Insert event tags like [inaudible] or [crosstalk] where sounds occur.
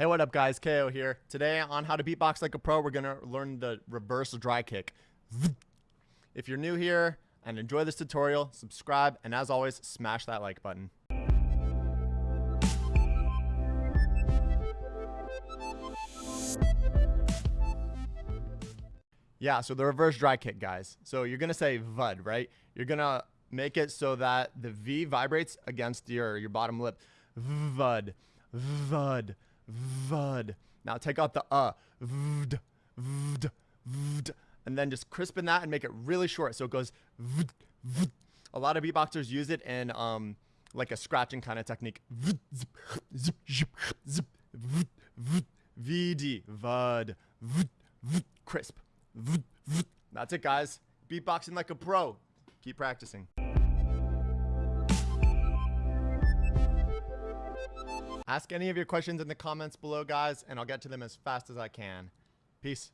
Hey, what up guys? KO here. Today on How to Beatbox Like a Pro, we're gonna learn the reverse dry kick. [laughs] If you're new here and enjoy this tutorial, subscribe, and as always, smash that like button. Yeah, so the reverse dry kick, guys. So you're gonna say VUD, right? You're gonna make it so that the V vibrates against your, your bottom lip. VUD, VUD. Vud. Now take out the uh. Vd, vd, vd, and then just crispen that and make it really short so it goes vd, vd. A lot of beatboxers use it in um like a scratching kind of technique. VD, vud, crisp. That's it, guys. Beatboxing like a pro. Keep practicing. Ask any of your questions in the comments below, guys, and I'll get to them as fast as I can. Peace.